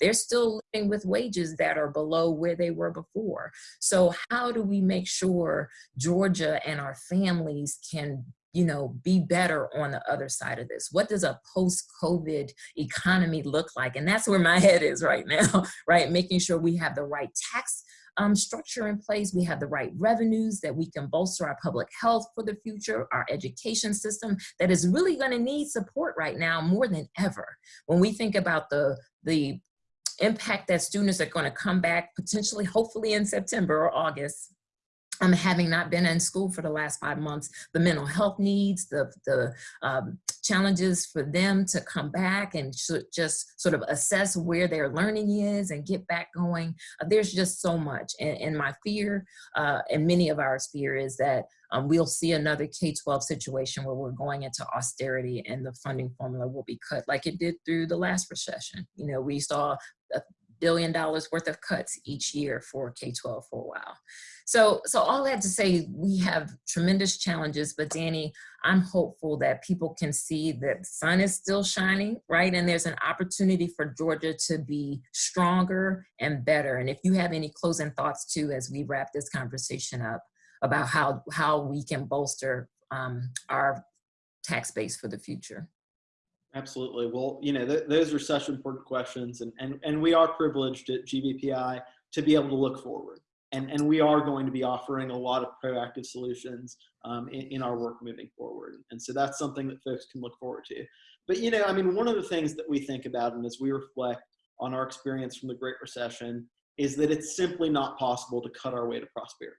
[SPEAKER 1] They're still living with wages that are below where they were before. So how do we make sure Georgia and our families can you know, be better on the other side of this? What does a post-COVID economy look like? And that's where my <laughs> head is right now, right? Making sure we have the right tax um, structure in place. We have the right revenues that we can bolster our public health for the future, our education system that is really gonna need support right now more than ever. When we think about the, the impact that students are gonna come back potentially, hopefully in September or August, um, having not been in school for the last five months, the mental health needs, the, the um, challenges for them to come back and just sort of assess where their learning is and get back going. Uh, there's just so much. And, and my fear, uh, and many of our fear is that um, we'll see another K-12 situation where we're going into austerity and the funding formula will be cut like it did through the last recession. You know, we saw billion dollars worth of cuts each year for K-12 for a while. So, so all that to say, we have tremendous challenges, but Danny, I'm hopeful that people can see that the sun is still shining, right? And there's an opportunity for Georgia to be stronger and better. And if you have any closing thoughts too, as we wrap this conversation up about how, how we can bolster um, our tax base for the future.
[SPEAKER 2] Absolutely. Well, you know, th those are such important questions and, and, and we are privileged at GBPI to be able to look forward and, and we are going to be offering a lot of proactive solutions um, in, in, our work moving forward. And so that's something that folks can look forward to. But you know, I mean, one of the things that we think about and as we reflect on our experience from the Great Recession is that it's simply not possible to cut our way to prosperity.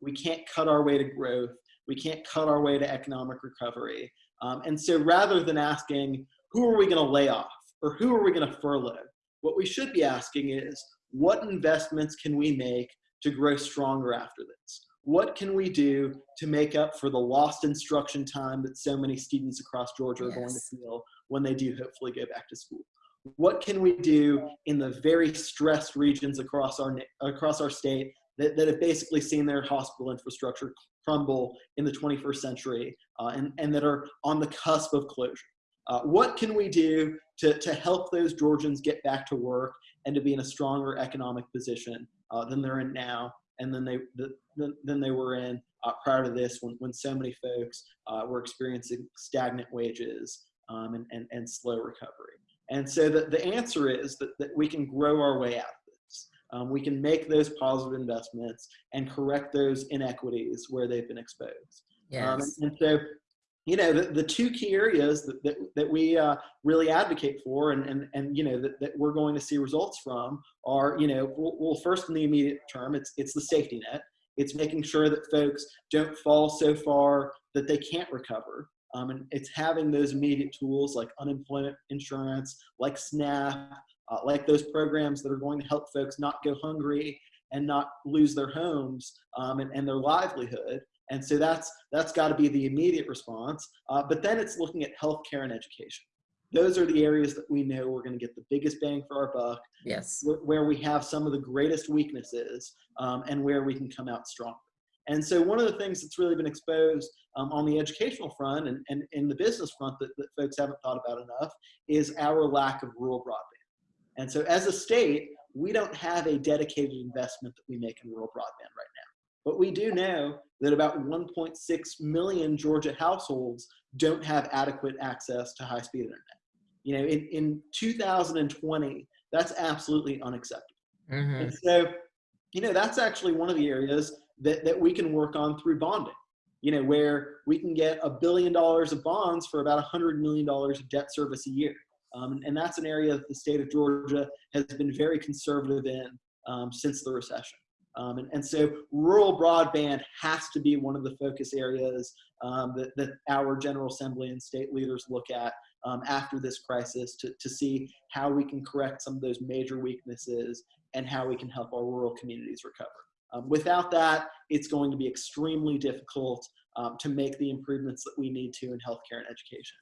[SPEAKER 2] We can't cut our way to growth. We can't cut our way to economic recovery. Um, and so rather than asking, who are we gonna lay off or who are we gonna furlough? What we should be asking is, what investments can we make to grow stronger after this? What can we do to make up for the lost instruction time that so many students across Georgia yes. are going to feel when they do hopefully go back to school? What can we do in the very stressed regions across our, across our state that, that have basically seen their hospital infrastructure crumble in the 21st century uh, and, and that are on the cusp of closure? Uh, what can we do to, to help those Georgians get back to work and to be in a stronger economic position uh, than they're in now and then they the, than they were in uh, prior to this when, when so many folks uh, were experiencing stagnant wages um, and, and, and slow recovery. And so the, the answer is that, that we can grow our way out. Um, we can make those positive investments and correct those inequities where they've been exposed.
[SPEAKER 1] Yes. Um,
[SPEAKER 2] and, and so you know, the, the two key areas that, that, that we uh, really advocate for and, and, and you know, that, that we're going to see results from are, you know, well, well, first in the immediate term, it's, it's the safety net. It's making sure that folks don't fall so far that they can't recover. Um, and it's having those immediate tools like unemployment insurance, like SNAP, uh, like those programs that are going to help folks not go hungry and not lose their homes um, and, and their livelihood. And so that's, that's got to be the immediate response. Uh, but then it's looking at healthcare and education. Those are the areas that we know we're going to get the biggest bang for our buck.
[SPEAKER 1] Yes.
[SPEAKER 2] Where we have some of the greatest weaknesses um, and where we can come out strong. And so one of the things that's really been exposed um, on the educational front and, and in the business front that, that folks haven't thought about enough is our lack of rural broadband. And so as a state, we don't have a dedicated investment that we make in rural broadband right now. But we do know that about 1.6 million Georgia households don't have adequate access to high-speed internet. You know, in, in 2020, That's absolutely unacceptable.
[SPEAKER 1] Mhm.
[SPEAKER 2] And so, you know, that's actually one of the areas that, that we can work on through bonding, you know, where we can get a billion dollars of bonds for about a hundred million dollars of debt service a year. Um, and that's an area that the state of Georgia has been very conservative in um, since the recession. Um, and, and so rural broadband has to be one of the focus areas um, that, that our General Assembly and state leaders look at um, after this crisis to, to see how we can correct some of those major weaknesses and how we can help our rural communities recover. Um, without that, it's going to be extremely difficult to make the improvements that we need to in healthcare and education.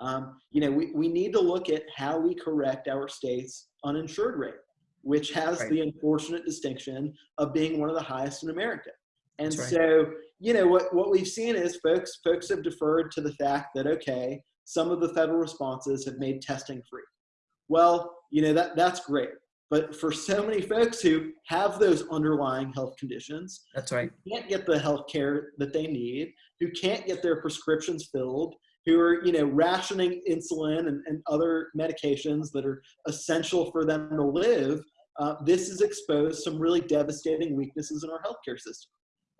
[SPEAKER 2] Um, you know, we, we need to look at how we correct our state's uninsured rate, which has
[SPEAKER 1] Right.
[SPEAKER 2] the unfortunate distinction of being one of the highest in America. And
[SPEAKER 1] right.
[SPEAKER 2] so, you know, what, what we've seen is folks, folks have deferred to the fact that, okay, some of the federal responses have made testing free. Well, you know, that, that's great. But for so many folks who have those underlying health conditions,
[SPEAKER 1] That's right.
[SPEAKER 2] can't get the health care that they need, who can't get their prescriptions filled, who are, you know, rationing insulin and, and other medications that are essential for them to live, uh, this has exposed some really devastating weaknesses in our healthcare system.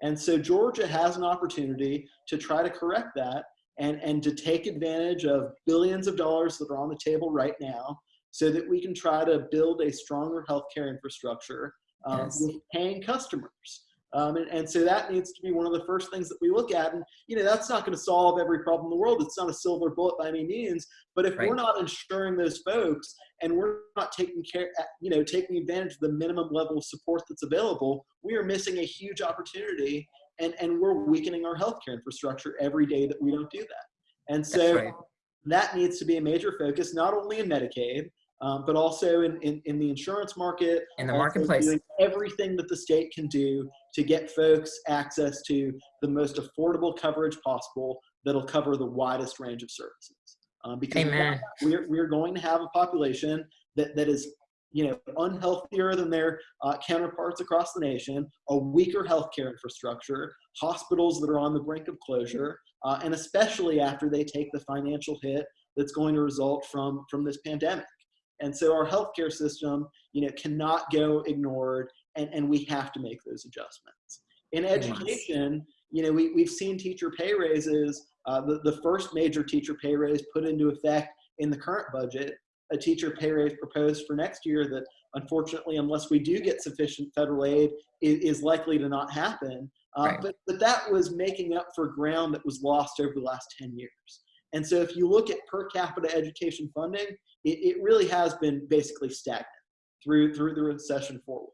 [SPEAKER 2] And so Georgia has an opportunity to try to correct that and, and to take advantage of billions of dollars that are on the table right now so that we can try to build a stronger healthcare infrastructure um,
[SPEAKER 1] Yes.
[SPEAKER 2] with paying customers. Um, and, and so that needs to be one of the first things that we look at. And, you know, that's not going to solve every problem in the world. It's not a silver bullet by any means. But if
[SPEAKER 1] Right.
[SPEAKER 2] we're not insuring those folks and we're not taking care, you know, taking advantage of the minimum level of support that's available, we are missing a huge opportunity and, and we're weakening our healthcare infrastructure every day that we don't do that. And so
[SPEAKER 1] right.
[SPEAKER 2] that needs to be a major focus, not only in Medicaid, um, but also in, in, in the insurance market.
[SPEAKER 1] In the marketplace.
[SPEAKER 2] doing everything that the state can do to get folks access to the most affordable coverage possible that'll cover the widest range of services. Um, because
[SPEAKER 1] Amen.
[SPEAKER 2] we're, we're going to have a population that, that is you know, unhealthier than their uh, counterparts across the nation, a weaker healthcare infrastructure, hospitals that are on the brink of closure, uh, and especially after they take the financial hit that's going to result from, from this pandemic. And so our healthcare system, you know, cannot go ignored, and, and we have to make those adjustments. In
[SPEAKER 1] Yes.
[SPEAKER 2] education, you know, we, we've seen teacher pay raises. Uh, the, the first major teacher pay raise put into effect in the current budget, a teacher pay raise proposed for next year that unfortunately, unless we do get sufficient federal aid, is, is likely to not happen. Uh,
[SPEAKER 1] Right.
[SPEAKER 2] but, but that was making up for ground that was lost over the last 10 years. And so if you look at per capita education funding, it, it really has been basically stagnant through, through the recession forward.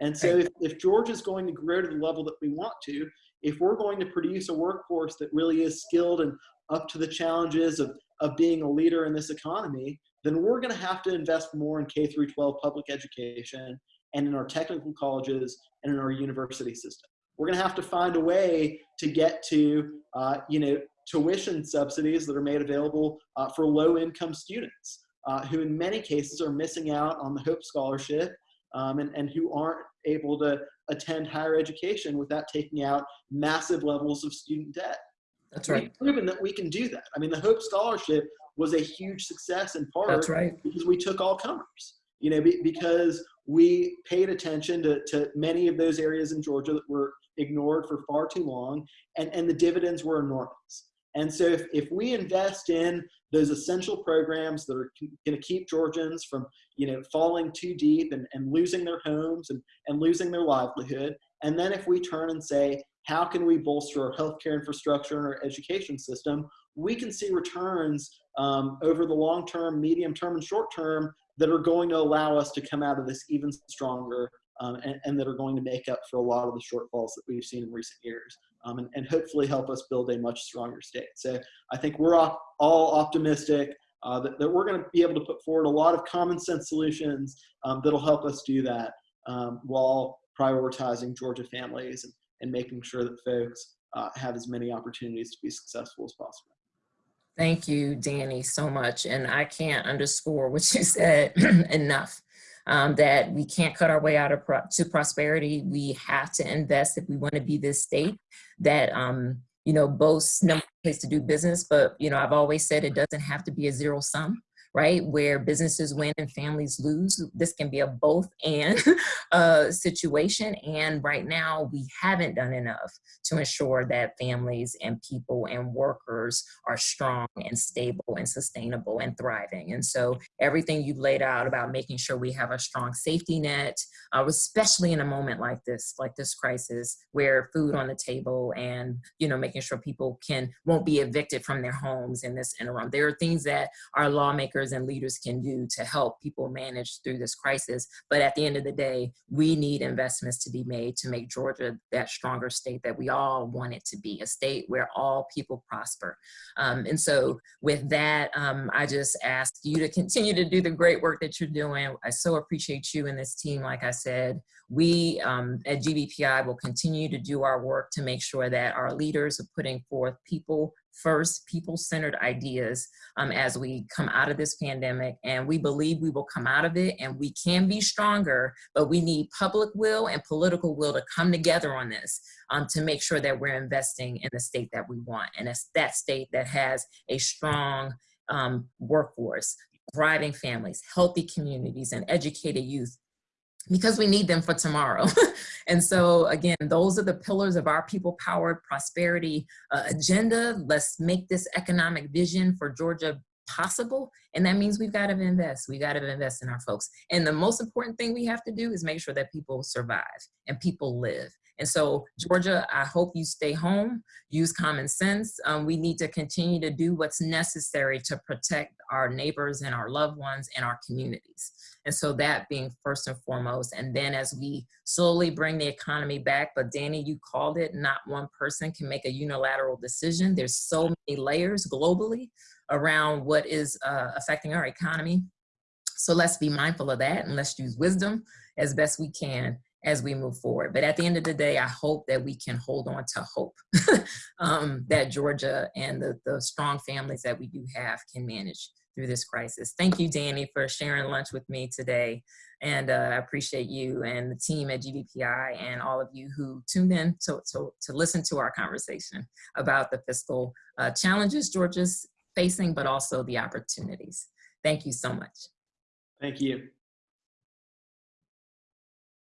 [SPEAKER 2] And so if, if Georgia is going to grow to the level that we want to, if we're going to produce a workforce that really is skilled and up to the challenges of, of being a leader in this economy, then we're going to have to invest more in K through 12 public education and in our technical colleges and in our university system. We're going to have to find a way to get to, uh, you know, tuition subsidies that are made available uh, for low-income students uh, who, in many cases, are missing out on the Hope Scholarship um, and, and who aren't able to attend higher education without taking out massive levels of student debt.
[SPEAKER 1] That's right.
[SPEAKER 2] We've proven that we can do that. I mean, the Hope Scholarship was a huge success in part
[SPEAKER 1] That's right.
[SPEAKER 2] because we took all comers, you know, be, because we paid attention to, to many of those areas in Georgia that were ignored for far too long, and, and the dividends were enormous. And so if, if we invest in those essential programs that are going to keep Georgians from, you know, falling too deep and, and losing their homes and, and losing their livelihood, and then if we turn and say, how can we bolster our healthcare infrastructure and our education system, we can see returns um, over the long term, medium term, and short term that are going to allow us to come out of this even stronger um, and, and, that are going to make up for a lot of the shortfalls that we've seen in recent years um, and, and, hopefully help us build a much stronger state. So I think we're all optimistic uh, that, that, we're going to be able to put forward a lot of common sense solutions um, that'll help us do that um, while prioritizing Georgia families and, and making sure that folks uh, have as many opportunities to be successful as possible.
[SPEAKER 1] Thank you, Danny, so much. And I can't underscore what you said <clears throat> enough. Um, that we can't cut our way out of pro to prosperity. We have to invest if we want to be this state that um, you know boasts number place to do business. But you know, I've always said it doesn't have to be a zero sum. Right? Where businesses win and families lose. This can be a both and <laughs> uh, situation. And right now, we haven't done enough to ensure that families and people and workers are strong and stable and sustainable and thriving. And so everything you've laid out about making sure we have a strong safety net, uh, especially in a moment like this, like this crisis, where food on the table and, you know, making sure people can, won't be evicted from their homes in this interim. There are things that our lawmakers and leaders can do to help people manage through this crisis. But at the end of the day, we need investments to be made to make Georgia that stronger state that we all want it to be, a state where all people prosper. Um, and so with that, um, I just ask you to continue to do the great work that you're doing. I so appreciate you and this team. Like I said, we um, at GBPI will continue to do our work to make sure that our leaders are putting forth people first, people-centered ideas um, as we come out of this pandemic. And we believe we will come out of it and we can be stronger, but we need public will and political will to come together on this um, to make sure that we're investing in the state that we want. And it's that state that has a strong um, workforce, thriving families, healthy communities, and educated youth because we need them for tomorrow. <laughs> and so again, those are the pillars of our people powered prosperity uh, agenda. Let's make this economic vision for Georgia possible. And that means we've got to invest. We got to invest in our folks. And the most important thing we have to do is make sure that people survive and people live. And so, Georgia, I hope you stay home, use common sense. Um, we need to continue to do what's necessary to protect our neighbors and our loved ones and our communities. And so that being first and foremost. And then as we slowly bring the economy back, but Danny, you called it, not one person can make a unilateral decision. There's so many layers globally around what is uh, affecting our economy. So let's be mindful of that and let's use wisdom as best we can as we move forward. But at the end of the day, I hope that we can hold on to hope <laughs> um, that Georgia and the, the strong families that we do have can manage through this crisis. Thank you, Danny, for sharing lunch with me today. And uh, I appreciate you and the team at GBPI and all of you who tuned in to, to, to listen to our conversation about the fiscal uh, challenges Georgia's facing, but also the opportunities. Thank you so much.
[SPEAKER 2] Thank you.